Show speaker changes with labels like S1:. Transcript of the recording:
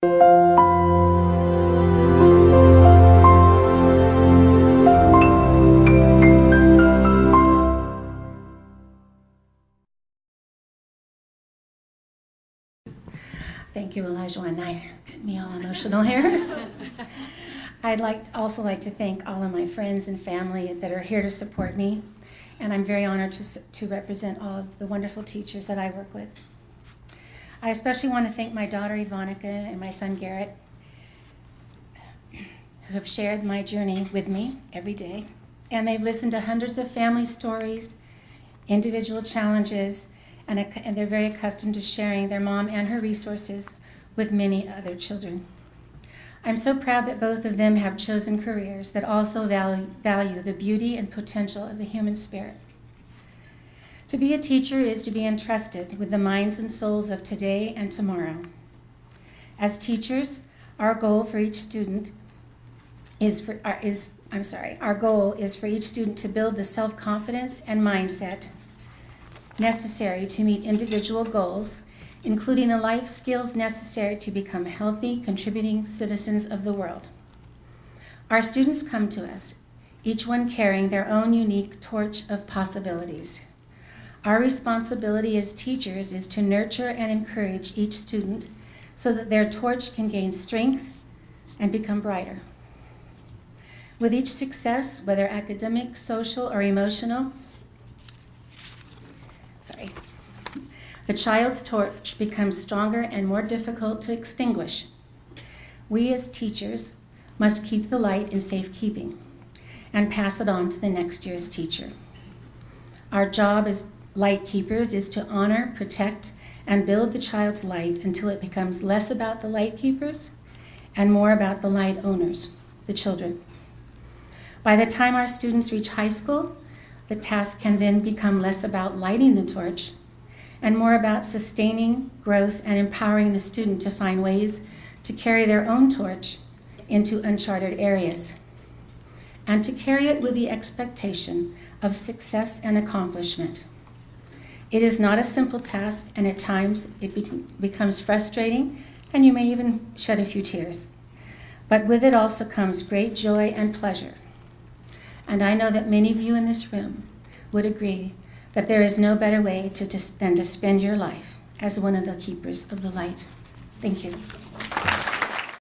S1: Thank you, Elijah. And I get me all emotional here. I'd like also like to thank all of my friends and family that are here to support me, and I'm very honored to, to represent all of the wonderful teachers that I work with. I especially want to thank my daughter Ivanica and my son Garrett, who have shared my journey with me every day, and they've listened to hundreds of family stories, individual challenges, and, and they're very accustomed to sharing their mom and her resources with many other children. I'm so proud that both of them have chosen careers that also value, value the beauty and potential of the human spirit. To be a teacher is to be entrusted with the minds and souls of today and tomorrow. As teachers, our goal for each student is for, uh, is, I'm sorry, our goal is for each student to build the self-confidence and mindset necessary to meet individual goals, including the life skills necessary to become healthy, contributing citizens of the world. Our students come to us, each one carrying their own unique torch of possibilities. Our responsibility as teachers is to nurture and encourage each student so that their torch can gain strength and become brighter. With each success, whether academic, social, or emotional, sorry, the child's torch becomes stronger and more difficult to extinguish. We as teachers must keep the light in safekeeping and pass it on to the next year's teacher. Our job as light keepers is to honor, protect, and build the child's light until it becomes less about the light keepers and more about the light owners, the children. By the time our students reach high school, the task can then become less about lighting the torch and more about sustaining growth and empowering the student to find ways to carry their own torch into uncharted areas and to carry it with the expectation of success and accomplishment. It is not a simple task and at times it be becomes frustrating and you may even shed a few tears. But with it also comes great joy and pleasure and I know that many of you in this room would agree that there is no better way to, than to spend your life as one of the keepers of the light. Thank you.